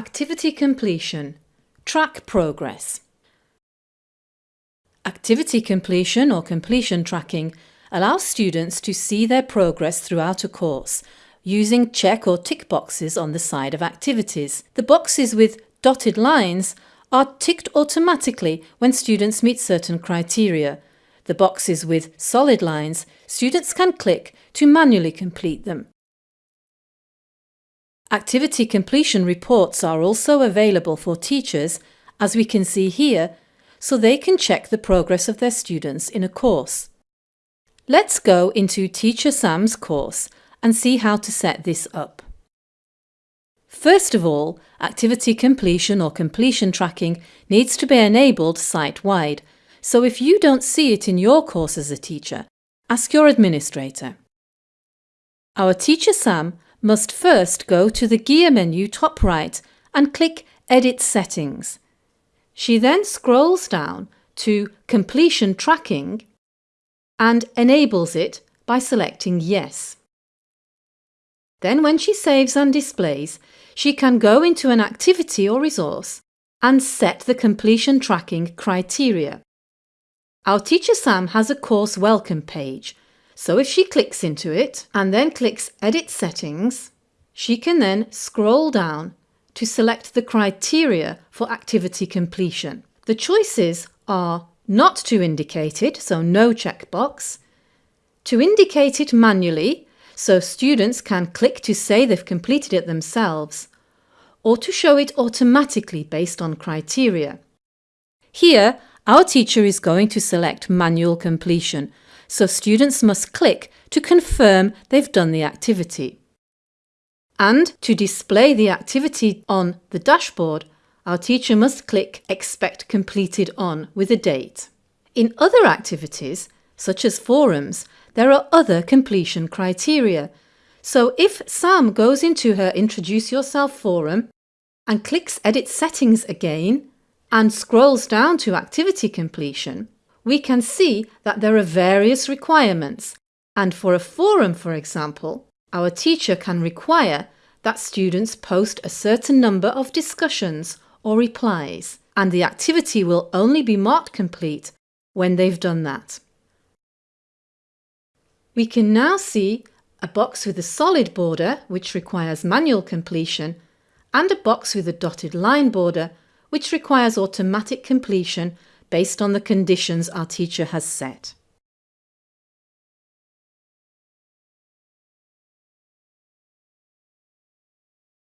Activity completion. Track progress. Activity completion or completion tracking allows students to see their progress throughout a course using check or tick boxes on the side of activities. The boxes with dotted lines are ticked automatically when students meet certain criteria. The boxes with solid lines, students can click to manually complete them. Activity completion reports are also available for teachers, as we can see here, so they can check the progress of their students in a course. Let's go into Teacher Sam's course and see how to set this up. First of all, activity completion or completion tracking needs to be enabled site-wide, so if you don't see it in your course as a teacher, ask your administrator. Our teacher Sam must first go to the gear menu top right and click Edit Settings. She then scrolls down to Completion Tracking and enables it by selecting Yes. Then when she saves and displays, she can go into an activity or resource and set the completion tracking criteria. Our teacher Sam has a course welcome page so if she clicks into it and then clicks Edit Settings, she can then scroll down to select the criteria for activity completion. The choices are not to indicate it, so no checkbox, to indicate it manually, so students can click to say they've completed it themselves, or to show it automatically based on criteria. Here, our teacher is going to select manual completion, so students must click to confirm they've done the activity. And to display the activity on the dashboard, our teacher must click Expect Completed On with a date. In other activities, such as forums, there are other completion criteria. So if Sam goes into her Introduce Yourself forum and clicks Edit Settings again and scrolls down to Activity Completion, we can see that there are various requirements and for a forum, for example, our teacher can require that students post a certain number of discussions or replies and the activity will only be marked complete when they've done that. We can now see a box with a solid border which requires manual completion and a box with a dotted line border which requires automatic completion based on the conditions our teacher has set.